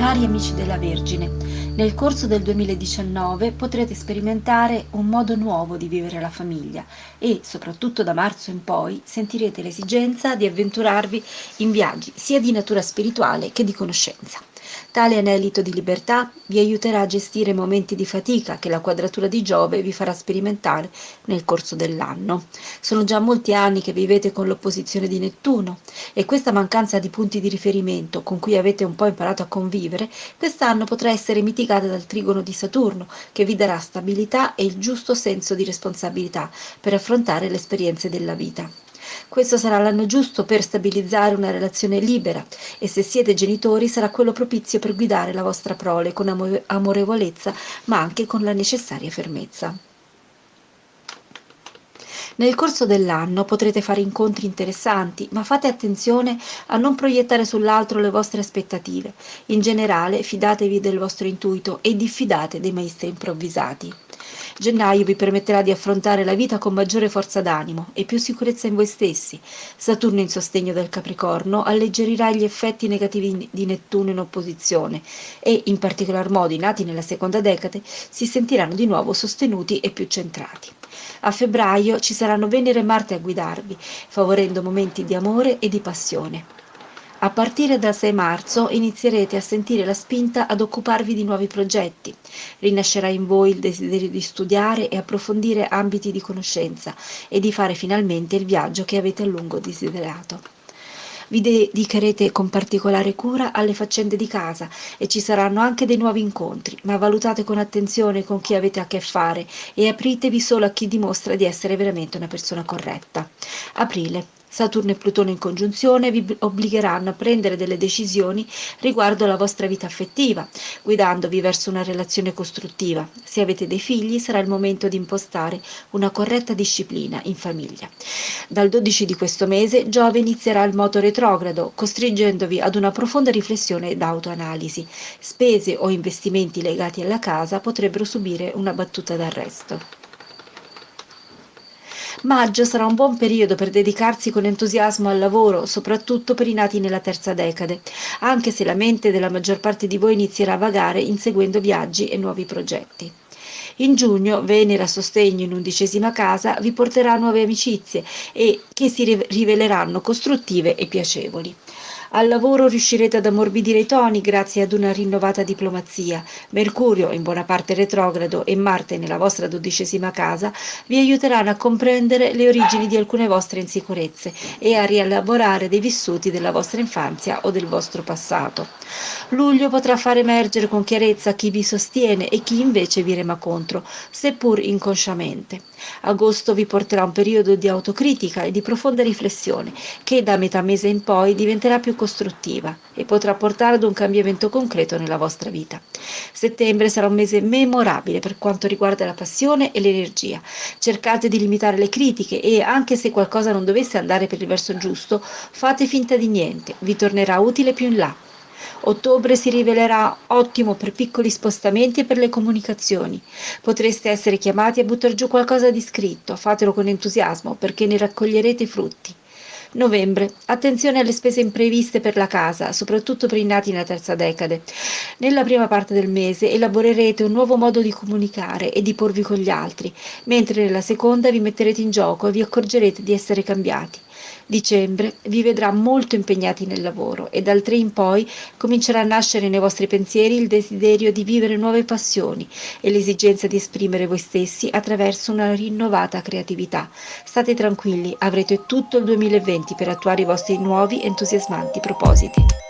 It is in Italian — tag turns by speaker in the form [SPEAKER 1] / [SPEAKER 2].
[SPEAKER 1] Cari amici della Vergine, nel corso del 2019 potrete sperimentare un modo nuovo di vivere la famiglia e, soprattutto da marzo in poi, sentirete l'esigenza di avventurarvi in viaggi sia di natura spirituale che di conoscenza. Tale anelito di libertà vi aiuterà a gestire momenti di fatica che la quadratura di Giove vi farà sperimentare nel corso dell'anno. Sono già molti anni che vivete con l'opposizione di Nettuno e questa mancanza di punti di riferimento con cui avete un po' imparato a convivere, quest'anno potrà essere mitigata dal trigono di Saturno che vi darà stabilità e il giusto senso di responsabilità per affrontare le esperienze della vita. Questo sarà l'anno giusto per stabilizzare una relazione libera e se siete genitori sarà quello propizio per guidare la vostra prole con amorevolezza ma anche con la necessaria fermezza. Nel corso dell'anno potrete fare incontri interessanti, ma fate attenzione a non proiettare sull'altro le vostre aspettative. In generale, fidatevi del vostro intuito e diffidate dei maestri improvvisati. Gennaio vi permetterà di affrontare la vita con maggiore forza d'animo e più sicurezza in voi stessi. Saturno in sostegno del Capricorno alleggerirà gli effetti negativi di Nettuno in opposizione e, in particolar modo i nati nella seconda decade, si sentiranno di nuovo sostenuti e più centrati. A febbraio ci saranno Venere e Marte a guidarvi, favorendo momenti di amore e di passione. A partire dal 6 marzo inizierete a sentire la spinta ad occuparvi di nuovi progetti. Rinascerà in voi il desiderio di studiare e approfondire ambiti di conoscenza e di fare finalmente il viaggio che avete a lungo desiderato. Vi dedicherete con particolare cura alle faccende di casa e ci saranno anche dei nuovi incontri, ma valutate con attenzione con chi avete a che fare e apritevi solo a chi dimostra di essere veramente una persona corretta. Aprile. Saturno e Plutone in congiunzione vi obbligheranno a prendere delle decisioni riguardo alla vostra vita affettiva, guidandovi verso una relazione costruttiva. Se avete dei figli sarà il momento di impostare una corretta disciplina in famiglia. Dal 12 di questo mese Giove inizierà il moto retrogrado, costringendovi ad una profonda riflessione ed autoanalisi. Spese o investimenti legati alla casa potrebbero subire una battuta d'arresto. Maggio sarà un buon periodo per dedicarsi con entusiasmo al lavoro, soprattutto per i nati nella terza decade, anche se la mente della maggior parte di voi inizierà a vagare inseguendo viaggi e nuovi progetti. In giugno Venere a sostegno in undicesima casa vi porterà nuove amicizie e che si riveleranno costruttive e piacevoli. Al lavoro riuscirete ad ammorbidire i toni grazie ad una rinnovata diplomazia. Mercurio, in buona parte retrogrado, e Marte nella vostra dodicesima casa vi aiuteranno a comprendere le origini di alcune vostre insicurezze e a rielaborare dei vissuti della vostra infanzia o del vostro passato. Luglio potrà far emergere con chiarezza chi vi sostiene e chi invece vi rema contro, seppur inconsciamente. Agosto vi porterà un periodo di autocritica e di profonda riflessione che da metà mese in poi diventerà più costruttiva e potrà portare ad un cambiamento concreto nella vostra vita. Settembre sarà un mese memorabile per quanto riguarda la passione e l'energia. Cercate di limitare le critiche e, anche se qualcosa non dovesse andare per il verso giusto, fate finta di niente, vi tornerà utile più in là. Ottobre si rivelerà ottimo per piccoli spostamenti e per le comunicazioni. Potreste essere chiamati a buttare giù qualcosa di scritto, fatelo con entusiasmo perché ne raccoglierete i frutti. Novembre. Attenzione alle spese impreviste per la casa, soprattutto per i nati nella terza decade. Nella prima parte del mese elaborerete un nuovo modo di comunicare e di porvi con gli altri, mentre nella seconda vi metterete in gioco e vi accorgerete di essere cambiati. Dicembre vi vedrà molto impegnati nel lavoro e dal 3 in poi comincerà a nascere nei vostri pensieri il desiderio di vivere nuove passioni e l'esigenza di esprimere voi stessi attraverso una rinnovata creatività. State tranquilli, avrete tutto il 2020 per attuare i vostri nuovi entusiasmanti propositi.